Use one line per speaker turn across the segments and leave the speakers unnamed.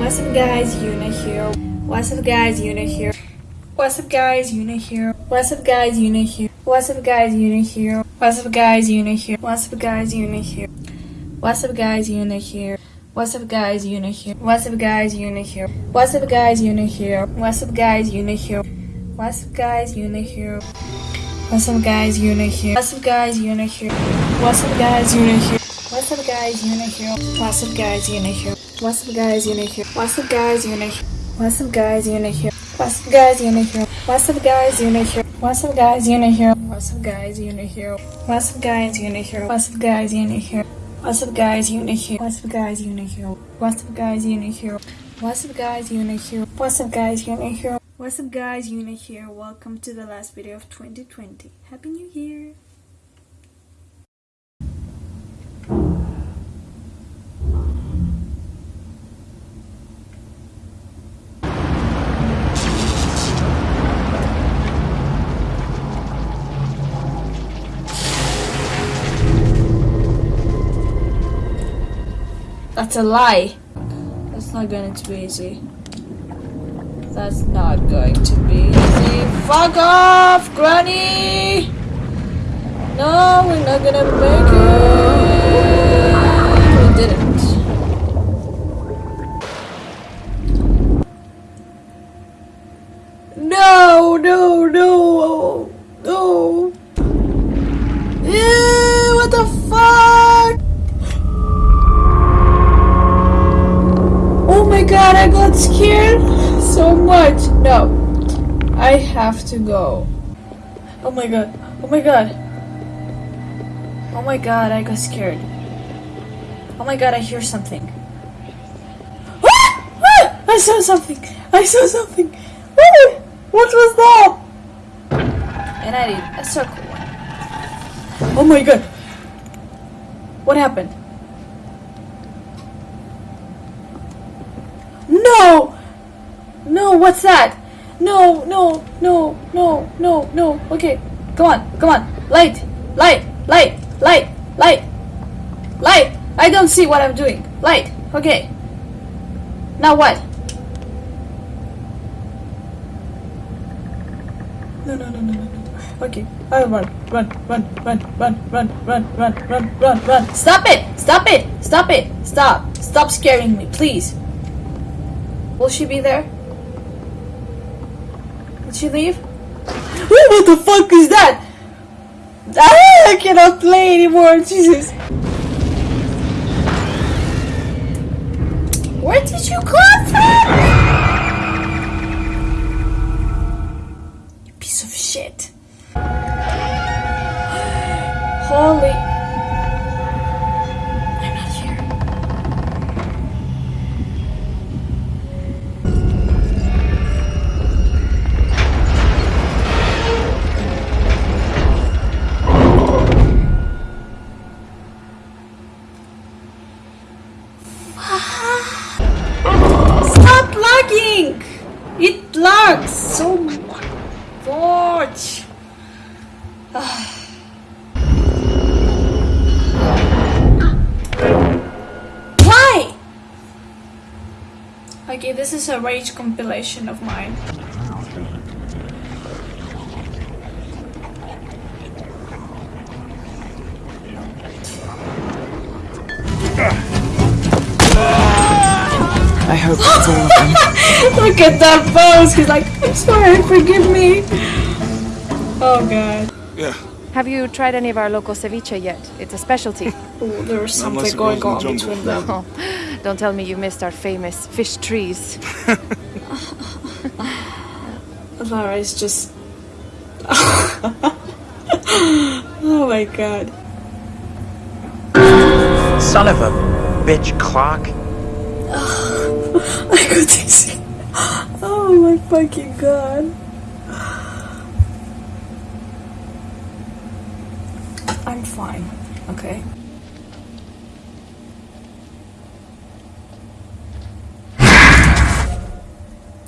What's up guys, Yuna here. What's up guys, Yuna here. What's up guys, Yuna here. What's up guys, Yuna here. What's up guys, Yuna here. What's up guys, Yuna here. What's up guys, Yuna here. What's up guys, Yuna here. What's up guys, Yuna here. What's up guys, Yuna here. What's up guys, Yuna here. What's up guys, Yuna here. What's up guys, Yuna here. What's up guys, Yuna here. What's up guys, Yuna here. What's up guys, Yuna here. What's up guys, Yuna here. What's up guys, Yuna here. What's up guys, Yuna here. What's up guys, Yuna here. What's up guys, Yuna here. What's up guys, Yuna here. What's up guys, Yuna here. What's up guys, Yuna here. What's up guys, Yuna here. What's up guys, Yuna here. What's up guys, Yuna here. What's up guys, Yuna here. What's up guys, Yuna here. What's up guys, Yuna here. What's up guys, Yuna here. What's up guys, Yuna here. What's up guys, Yuna here. Welcome to the last video of 2020. Happy New Year. That's a lie. That's not going to be easy. That's not going to be easy. Fuck off, Granny! No, we're not gonna make it. We didn't. Got scared so much. No, I have to go. Oh my god, oh my god. Oh my god, I got scared. Oh my god, I hear something. Ah! Ah! I saw something. I saw something. Ah! What was that? And I did a circle one. Oh my god. What happened? No! No, what's that? No, no, no, no, no, no. Okay, come on, come on. Light, light, light, light, light, light. I don't see what I'm doing. Light, okay. Now what? No, no, no, no, no. Okay, I run, run, run, run, run, run, run, run, run, run, run. Stop it! Stop it! Stop it! Stop! Stop scaring me, please. Will she be there? Did she leave? what the fuck is that? Ah, I cannot play anymore, Jesus. Where did you come from? You piece of shit. Holy. Lagging! It lags so much. Ah. Why? Okay, this is a rage compilation of mine.
I hope that's all of them.
Look at that pose. He's like, I'm sorry, forgive me. Oh god.
Yeah.
Have you tried any of our local ceviche yet? It's a specialty.
Oh, there's something going on
the
between them.
oh, don't tell me you missed our famous fish trees.
Lara is just. oh my god.
Son of a bitch clock.
I could see. Oh my fucking god. I'm fine, okay?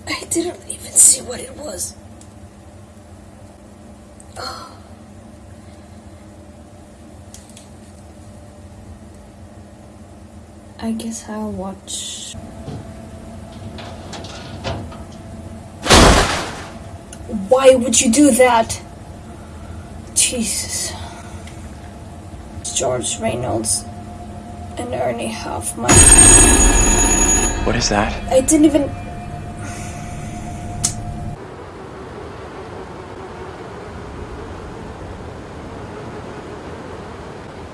I didn't even see what it was. I guess I'll watch Why would you do that? Jesus. George Reynolds and Ernie Huffman.
What is that?
I didn't even.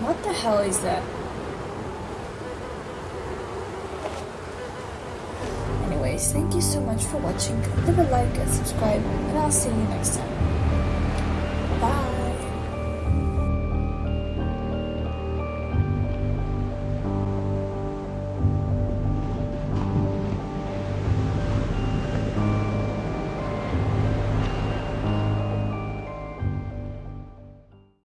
What the hell is that? Anyways, thank you so much for watching. Leave a like and subscribe, and I'll see you next time.